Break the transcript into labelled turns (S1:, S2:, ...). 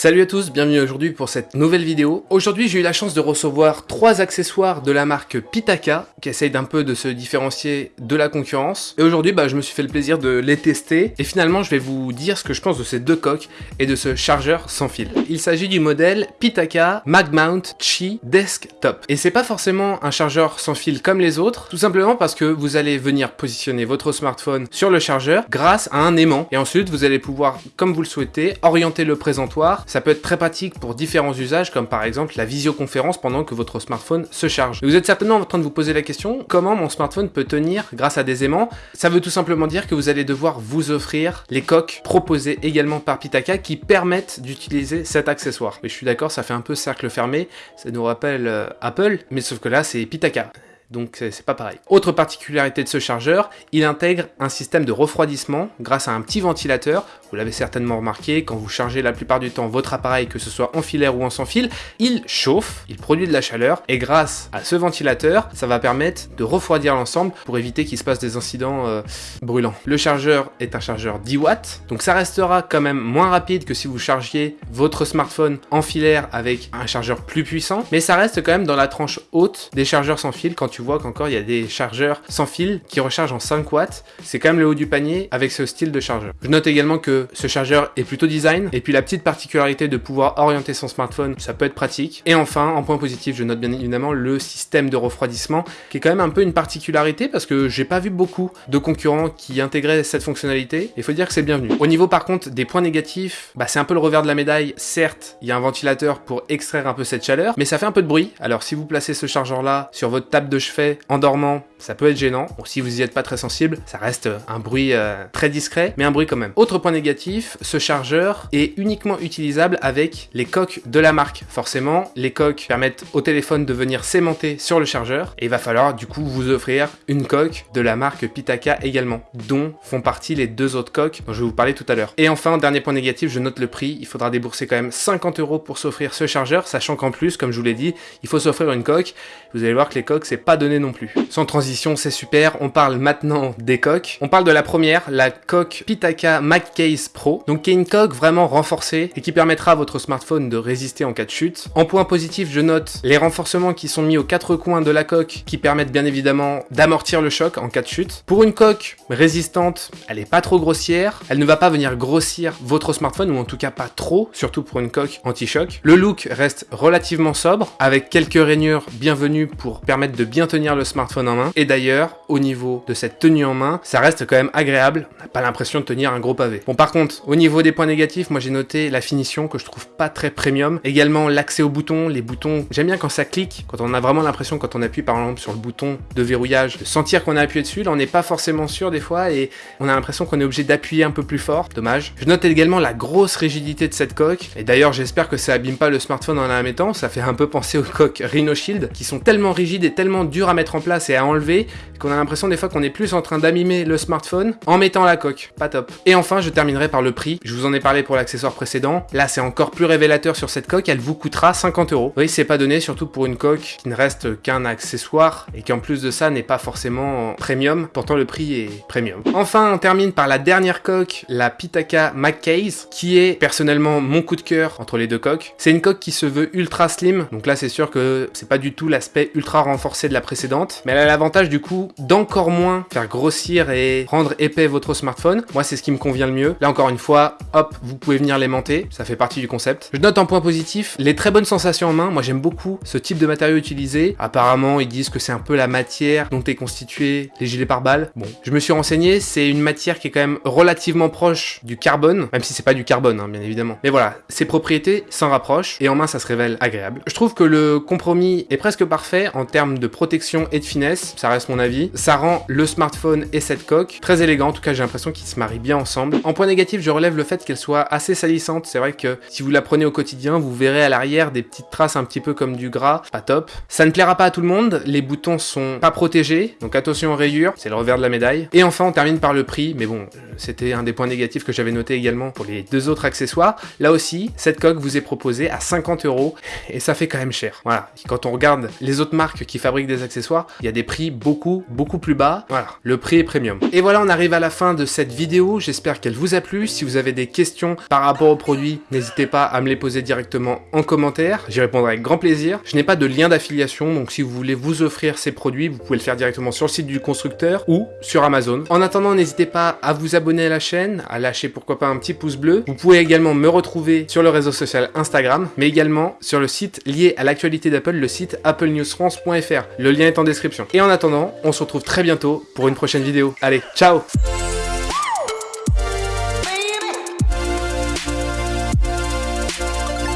S1: Salut à tous, bienvenue aujourd'hui pour cette nouvelle vidéo. Aujourd'hui j'ai eu la chance de recevoir trois accessoires de la marque Pitaka qui essayent d'un peu de se différencier de la concurrence. Et aujourd'hui bah, je me suis fait le plaisir de les tester et finalement je vais vous dire ce que je pense de ces deux coques et de ce chargeur sans fil. Il s'agit du modèle Pitaka MagMount Chi Desktop. Et c'est pas forcément un chargeur sans fil comme les autres, tout simplement parce que vous allez venir positionner votre smartphone sur le chargeur grâce à un aimant. Et ensuite vous allez pouvoir, comme vous le souhaitez, orienter le présentoir ça peut être très pratique pour différents usages, comme par exemple la visioconférence pendant que votre smartphone se charge. Vous êtes certainement en train de vous poser la question, comment mon smartphone peut tenir grâce à des aimants? Ça veut tout simplement dire que vous allez devoir vous offrir les coques proposées également par Pitaka qui permettent d'utiliser cet accessoire. Mais je suis d'accord, ça fait un peu cercle fermé, ça nous rappelle euh, Apple, mais sauf que là c'est Pitaka donc c'est pas pareil. Autre particularité de ce chargeur, il intègre un système de refroidissement grâce à un petit ventilateur. Vous l'avez certainement remarqué, quand vous chargez la plupart du temps votre appareil, que ce soit en filaire ou en sans fil, il chauffe, il produit de la chaleur, et grâce à ce ventilateur, ça va permettre de refroidir l'ensemble pour éviter qu'il se passe des incidents euh, brûlants. Le chargeur est un chargeur 10 watts, donc ça restera quand même moins rapide que si vous chargiez votre smartphone en filaire avec un chargeur plus puissant, mais ça reste quand même dans la tranche haute des chargeurs sans fil quand tu vois qu'encore il y a des chargeurs sans fil qui rechargent en 5 watts. C'est quand même le haut du panier avec ce style de chargeur. Je note également que ce chargeur est plutôt design. Et puis la petite particularité de pouvoir orienter son smartphone, ça peut être pratique. Et enfin, en point positif, je note bien évidemment le système de refroidissement qui est quand même un peu une particularité parce que j'ai pas vu beaucoup de concurrents qui intégraient cette fonctionnalité. Il faut dire que c'est bienvenu. Au niveau par contre des points négatifs, bah, c'est un peu le revers de la médaille. Certes, il y a un ventilateur pour extraire un peu cette chaleur, mais ça fait un peu de bruit. Alors si vous placez ce chargeur là sur votre table de fait en dormant, ça peut être gênant. Bon, si vous n'y êtes pas très sensible, ça reste un bruit euh, très discret, mais un bruit quand même. Autre point négatif, ce chargeur est uniquement utilisable avec les coques de la marque. Forcément, les coques permettent au téléphone de venir s'aimanter sur le chargeur, et il va falloir du coup vous offrir une coque de la marque Pitaka également, dont font partie les deux autres coques dont je vais vous parler tout à l'heure. Et enfin, dernier point négatif, je note le prix, il faudra débourser quand même 50 euros pour s'offrir ce chargeur, sachant qu'en plus, comme je vous l'ai dit, il faut s'offrir une coque. Vous allez voir que les coques, c'est pas donné non plus. Sans transition, c'est super, on parle maintenant des coques. On parle de la première, la coque Pitaka MagCase Pro, donc qui est une coque vraiment renforcée et qui permettra à votre smartphone de résister en cas de chute. En point positif, je note les renforcements qui sont mis aux quatre coins de la coque qui permettent bien évidemment d'amortir le choc en cas de chute. Pour une coque résistante, elle est pas trop grossière, elle ne va pas venir grossir votre smartphone ou en tout cas pas trop, surtout pour une coque anti-choc. Le look reste relativement sobre avec quelques rainures bienvenues pour permettre de bien tenir le smartphone en main. Et d'ailleurs, au niveau de cette tenue en main, ça reste quand même agréable. On n'a pas l'impression de tenir un gros pavé. Bon, par contre, au niveau des points négatifs, moi j'ai noté la finition que je trouve pas très premium. Également l'accès aux boutons. Les boutons, j'aime bien quand ça clique, quand on a vraiment l'impression, quand on appuie par exemple sur le bouton de verrouillage, de sentir qu'on a appuyé dessus. Là, on n'est pas forcément sûr des fois et on a l'impression qu'on est obligé d'appuyer un peu plus fort. Dommage. Je note également la grosse rigidité de cette coque. Et d'ailleurs, j'espère que ça abîme pas le smartphone en la mettant. Ça fait un peu penser aux coques Rhino Shield qui sont tellement rigides et tellement dures à mettre en place et à enlever qu'on a l'impression des fois qu'on est plus en train d'amimer le smartphone en mettant la coque. Pas top. Et enfin, je terminerai par le prix. Je vous en ai parlé pour l'accessoire précédent. Là, c'est encore plus révélateur sur cette coque. Elle vous coûtera 50 euros. Oui, c'est pas donné, surtout pour une coque qui ne reste qu'un accessoire et qui en plus de ça n'est pas forcément premium. Pourtant, le prix est premium. Enfin, on termine par la dernière coque, la Pitaka MagCase, qui est personnellement mon coup de cœur entre les deux coques. C'est une coque qui se veut ultra slim. Donc là, c'est sûr que c'est pas du tout l'aspect ultra renforcé de la précédente. Mais elle a l'avantage du coup d'encore moins faire grossir et rendre épais votre smartphone. Moi, c'est ce qui me convient le mieux. Là, encore une fois, hop, vous pouvez venir l'aimanter. Ça fait partie du concept. Je note en point positif les très bonnes sensations en main. Moi, j'aime beaucoup ce type de matériau utilisé. Apparemment, ils disent que c'est un peu la matière dont est constitué les gilets pare-balles. Bon, je me suis renseigné. C'est une matière qui est quand même relativement proche du carbone, même si c'est pas du carbone, hein, bien évidemment. Mais voilà, ses propriétés s'en rapprochent et en main, ça se révèle agréable. Je trouve que le compromis est presque parfait en termes de protection et de finesse. Ça reste mon avis. Ça rend le smartphone et cette coque très élégant, en tout cas j'ai l'impression qu'ils se marient bien ensemble. En point négatif, je relève le fait qu'elle soit assez salissante. C'est vrai que si vous la prenez au quotidien, vous verrez à l'arrière des petites traces un petit peu comme du gras, pas top. Ça ne plaira pas à tout le monde, les boutons sont pas protégés, donc attention aux rayures, c'est le revers de la médaille. Et enfin, on termine par le prix, mais bon, c'était un des points négatifs que j'avais noté également pour les deux autres accessoires. Là aussi, cette coque vous est proposée à 50 euros, et ça fait quand même cher. Voilà, quand on regarde les autres marques qui fabriquent des accessoires, il y a des prix beaucoup, beaucoup plus bas. Voilà, le prix est premium. Et voilà, on arrive à la fin de cette vidéo. J'espère qu'elle vous a plu. Si vous avez des questions par rapport au produit, n'hésitez pas à me les poser directement en commentaire. J'y répondrai avec grand plaisir. Je n'ai pas de lien d'affiliation, donc si vous voulez vous offrir ces produits, vous pouvez le faire directement sur le site du constructeur ou sur Amazon. En attendant, n'hésitez pas à vous à la chaîne, à lâcher pourquoi pas un petit pouce bleu. Vous pouvez également me retrouver sur le réseau social Instagram, mais également sur le site lié à l'actualité d'Apple, le site applenewsfrance.fr. Le lien est en description. Et en attendant, on se retrouve très bientôt pour une prochaine vidéo. Allez, ciao